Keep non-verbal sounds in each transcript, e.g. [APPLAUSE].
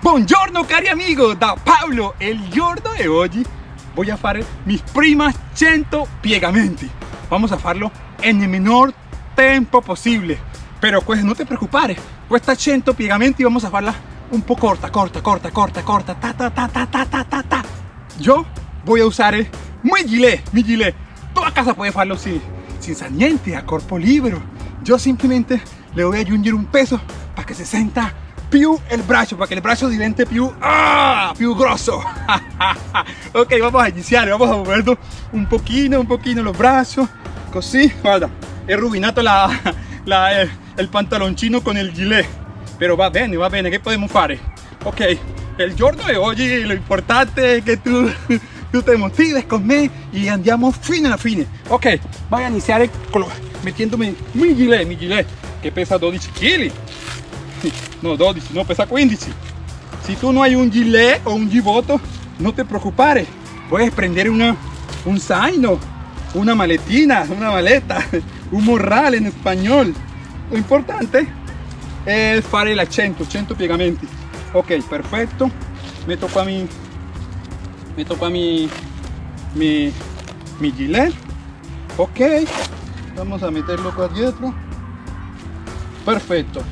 Buongiorno cari amigo, da Paolo, il giorno di oggi voy a fare mis primas 100 piegamenti. Vamos a farlo en el menor tempo possibile. Pero pues no te preocupare, questa 100 piegamenti vamos a farla un po' corta, corta, corta, corta, corta, ta ta ta ta ta ta ta ta. Yo voy a usar mi gilet, mi gilet. Tú a casa puedes farlo sin, sin niente, a corpo libero. Yo simplemente le voy a aggiungere un peso para que se senta più el braccio, para que el braccio divente più, ah, più grosso. [LAUGHS] ok, vamos a iniciar, vamos a moverlo un poquito, un poquito los brazos, così, guarda, he rubinato la, [LAUGHS] la, el, el pantaloncino con el gilet, pero va bene, va bene, che podemos fare? Ok, el giorno de hoy lo importante es que tú, [LAUGHS] tú te motives con me y andiamo fino alla fine. Ok, voy a iniciar metiéndome mi gilet, mi gilet, que pesa 12 kg. [LAUGHS] No, 12, no, pesa 15. Si tú no hay un gilet o un giboto, no te preocupes. Puedes prender una, un zaino, una maletina, una maleta, [LAUGHS] un morral en español. Lo importante es fare el 100, 100 piegamenti. Ok, perfecto. Meto qua mi, meto qua mi, mi, mi gilet. Ok, vamos a meterlo qua dietro. Perfecto,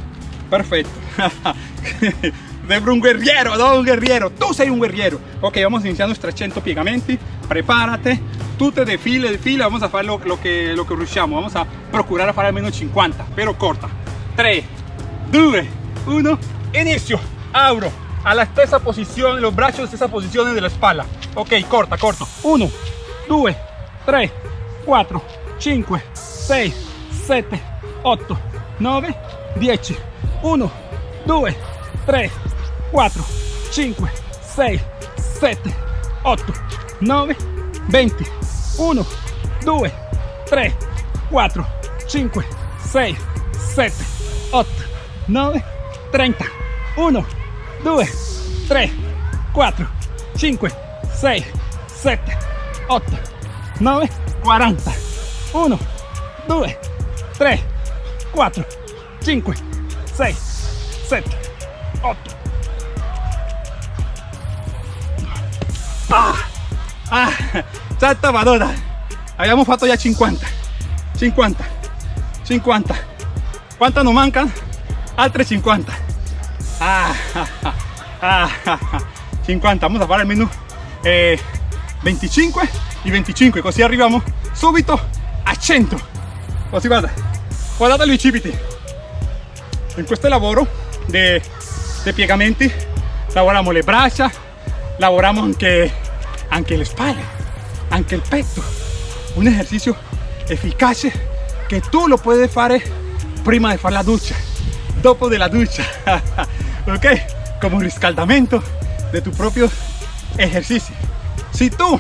perfecto. [LAUGHS] Sembra un guerriero, no un guerriero, tú sei un guerriero. Ok, vamos a iniciar nuestros 100 piegamenti. Prepárate, tú te de fila, de fila, vamos a hacer lo, lo, que, lo que. Vamos a procurar hacer al menos 50, pero corta. 3, 2, 1, inicio. Abro a la stessa posizione, los brazos en stessa posizione della spalla. Ok, corta, corto. 1, 2, 3, 4, 5, 6, 7, 8, 9, 10. 1, 2, 3, 4, 5, 6, 7, 8, 9, 20. 1, 2, 3, 4, 5, 6, 7, 8, 9, 30. 1, 2, 3, 4, 5, 6, 7, 8, 9, 40. 1, 2, 3, 4, 5, 6, 7, 8. Ah, ah, santa madonna. Abbiamo fatto già 50. 50. 50. ¿Cuántas nos mancan? Altre 50. Ah, ah, ah, ah, 50. Vamos a fare almeno eh, 25 y 25. Così arriviamo subito a 100. Così guarda. Guardate i bicipiti. In questo lavoro de, de piegamenti lavoriamo le braccia, lavoriamo anche, anche le spalle, anche il petto. Un ejercicio efficace che tu lo puedes fare prima di fare la ducha, dopo de la ducha, [LAUGHS] ok? Como un riscaldamento de tu propio ejercicio. Si tú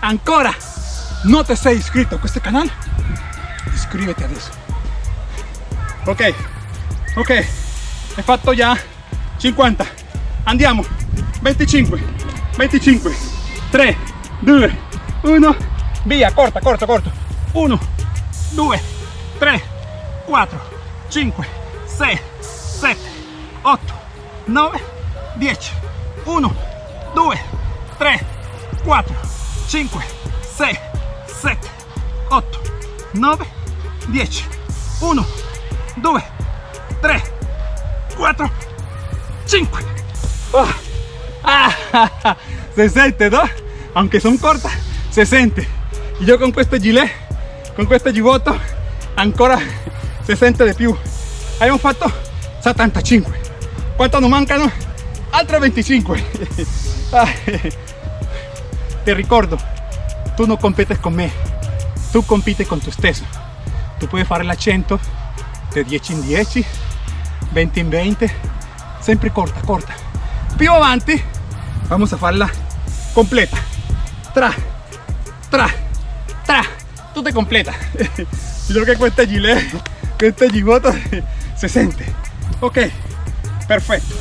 ancora no te sei iscritto a questo canale, iscriviti adesso. Ok, ok, he fatto già. 50, andiamo, 25, 25, 3, 2, 1, via, corta, corta, corta, 1, 2, 3, 4, 5, 6, 7, 8, 9, 10, 1, 2, 3, 4, 5, 6, 7, 8, 9, 10, 1, 2, 3, 4, 5. Ah, ah, se siente, ¿no? Aunque son cortas, se siente. Y yo con este gilet, con este gibbotto, ancora se siente de più. Abbiamo fatto 75. ¿Cuántos nos mancano? Altre 25. [LAUGHS] Ah, Te ricordo, tú no competes con me, tú compites con tu stesso. Tu puoi fare la 100 de 10 in 10, 20 in 20, sempre corta, corta. Più avanti, vamos a farla completa. Tra, tra, tra, tutta completa. [LAUGHS] Yo che questa gilet, questa gibota [LAUGHS] se sente. Ok, perfetto,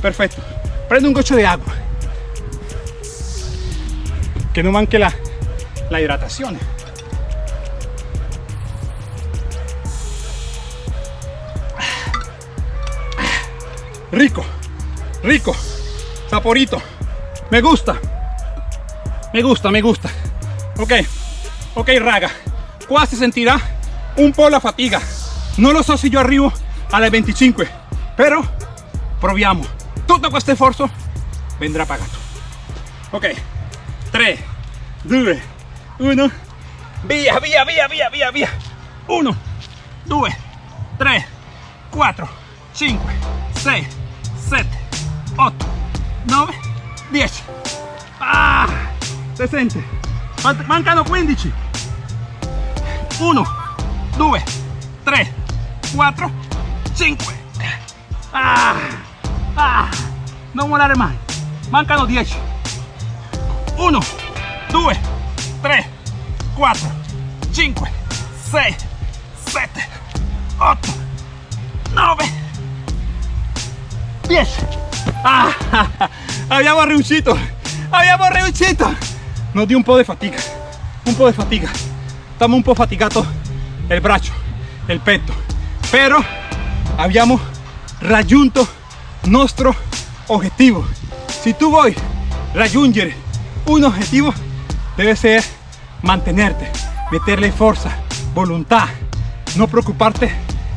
perfetto. Prendo un goccio de agua. Que no manque la, la hidratación. Rico, rico, saporito, me gusta, me gusta, me gusta. Ok, ok raga, qua si sentirà un po' la fatiga. Non lo so se io arrivo alle 25, però proviamo. Tutto questo sforzo vendrà pagato. Ok, 3, 2, 1, via, via, via, via, via, via. 1, 2, 3, 4, 5, 6, 7, 8, 9, 10. Ah, si sente? Mant- Mancano 15. 1, 2, 3, 4, 5. Ah, ah, non volare mai. Mancano 10. 1, 2, 3, 4, 5, 6, 7, 8, 9, 10. Ah, abbiamo riuscito, abbiamo riuscito. Nos dio un po' di fatica, un po' di fatica. Estamos un po' fatigato il braccio, il petto, però abbiamo raggiunto nostro obiettivo. Si tú vuoi raggiungere un objetivo, debe ser mantenerte, meterle fuerza, voluntad, no preocuparte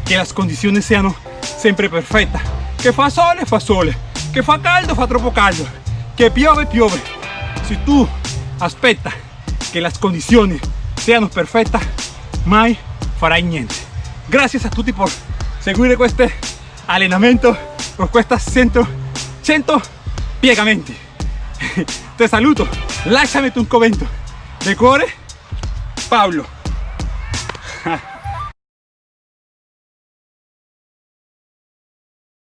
que las condiciones sean siempre perfectas. Que fa sole, fa sole, que fa caldo, fa troppo caldo, que piove, piove. Si tú aspetta que las condiciones sean perfectas, mai farai niente. Gracias a tutti por seguire questo allenamento, por questa 100, 100 piegamenti. [LAUGHS] Te saluto, lasciami un commento. De cuore, Paolo.